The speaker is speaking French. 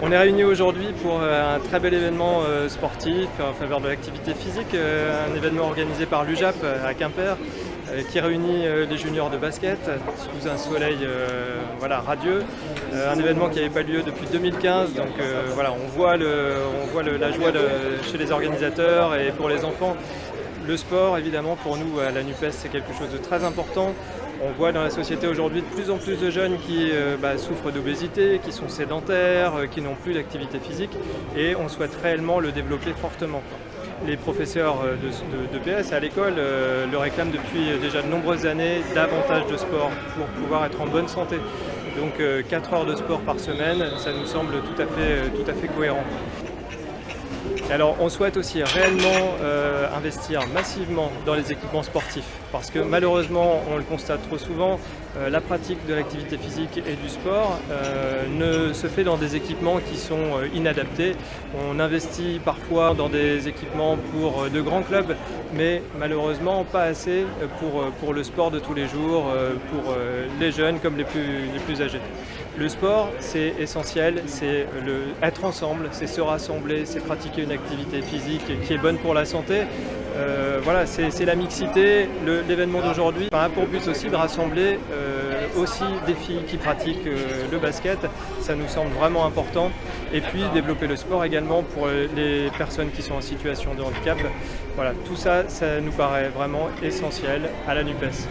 On est réunis aujourd'hui pour euh, un très bel événement euh, sportif en faveur de l'activité physique, euh, un événement organisé par l'UJAP à Quimper qui réunit les juniors de basket sous un soleil voilà, radieux. Un événement qui n'avait pas lieu depuis 2015, donc voilà, on voit, le, on la joie chez les organisateurs et pour les enfants le sport, évidemment, pour nous à la NUPES, c'est quelque chose de très important. On voit dans la société aujourd'hui de plus en plus de jeunes qui euh, bah, souffrent d'obésité, qui sont sédentaires, euh, qui n'ont plus d'activité physique et on souhaite réellement le développer fortement. Les professeurs euh, de, PS à l'école le réclament depuis déjà de nombreuses années davantage de sport pour pouvoir être en bonne santé. Donc 4 heures de sport par semaine, ça nous semble tout à fait, tout à fait cohérent. Alors on souhaite aussi réellement euh, investir massivement dans les équipements sportifs parce que malheureusement, on le constate trop souvent, euh, la pratique de l'activité physique et du sport euh, ne se fait dans des équipements qui sont inadaptés. On investit parfois dans des équipements pour de grands clubs mais malheureusement pas assez pour, le sport de tous les jours, pour les jeunes comme les plus âgés. Le sport, c'est essentiel, c'est être ensemble, c'est se rassembler, c'est pratiquer une activité physique qui est bonne pour la santé. Euh, voilà, c'est la mixité. L'événement d'aujourd'hui a pour but aussi de rassembler euh, aussi des filles qui pratiquent euh, le basket. Ça nous semble vraiment important. Et puis développer le sport également pour les personnes qui sont en situation de handicap. Voilà, tout ça, ça nous paraît vraiment essentiel à la NUPES.